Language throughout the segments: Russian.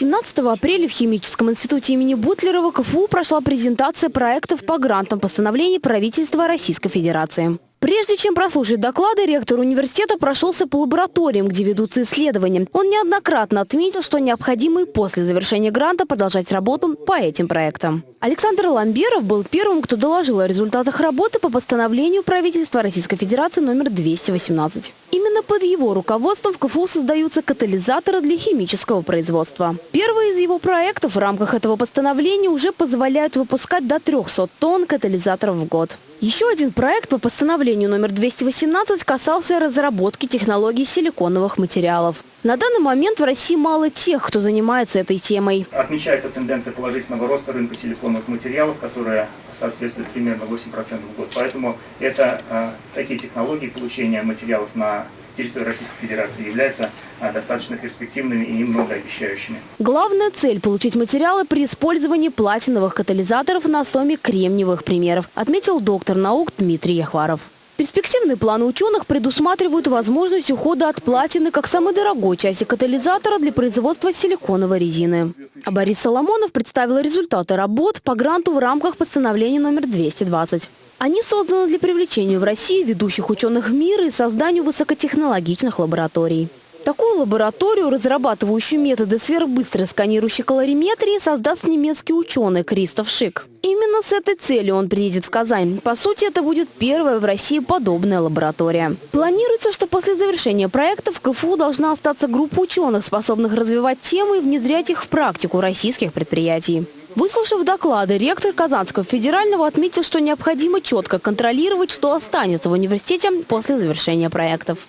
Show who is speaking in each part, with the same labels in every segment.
Speaker 1: 17 апреля в Химическом институте имени Бутлерова КФУ прошла презентация проектов по грантам постановлений правительства Российской Федерации. Прежде чем прослушать доклады, ректор университета прошелся по лабораториям, где ведутся исследования. Он неоднократно отметил, что необходимо и после завершения гранта продолжать работу по этим проектам. Александр Ламберов был первым, кто доложил о результатах работы по постановлению правительства Российской Федерации номер 218. Именно под его руководством в КФУ создаются катализаторы для химического производства. Первый из его проектов в рамках этого постановления уже позволяют выпускать до 300 тонн катализаторов в год. Еще один проект по постановлению номер 218 касался разработки технологий силиконовых материалов. На данный момент в России мало тех, кто занимается этой темой.
Speaker 2: Отмечается тенденция положительного роста рынка силиконовых материалов, которая соответствует примерно 8% в год. Поэтому это э, такие технологии получения материалов на территории Российской Федерации являются а, достаточно перспективными и многообещающими.
Speaker 1: Главная цель – получить материалы при использовании платиновых катализаторов на основе кремниевых примеров, отметил доктор наук Дмитрий Яхваров. Перспективные планы ученых предусматривают возможность ухода от платины как самой дорогой части катализатора для производства силиконовой резины. А Борис Соломонов представил результаты работ по гранту в рамках постановления номер 220. Они созданы для привлечения в Россию ведущих ученых мира и созданию высокотехнологичных лабораторий. Такую лабораторию, разрабатывающую методы сверхбыстрой сканирующей калориметрии, создаст немецкий ученый Кристоф Шик. Именно с этой целью он приедет в Казань. По сути, это будет первая в России подобная лаборатория. Планируется, что после завершения проекта в КФУ должна остаться группа ученых, способных развивать темы и внедрять их в практику российских предприятий. Выслушав доклады, ректор Казанского федерального отметил, что необходимо четко контролировать, что останется в университете после завершения проектов.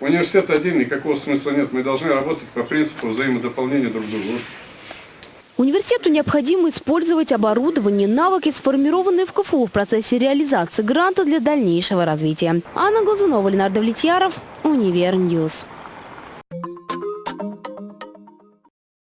Speaker 3: Университет один, никакого смысла нет. Мы должны работать по принципу взаимодополнения друг друга.
Speaker 1: Университету необходимо использовать оборудование, навыки, сформированные в КФУ в процессе реализации гранта для дальнейшего развития. Анна Глазунова, Ленар Давлетьяров, Univer News.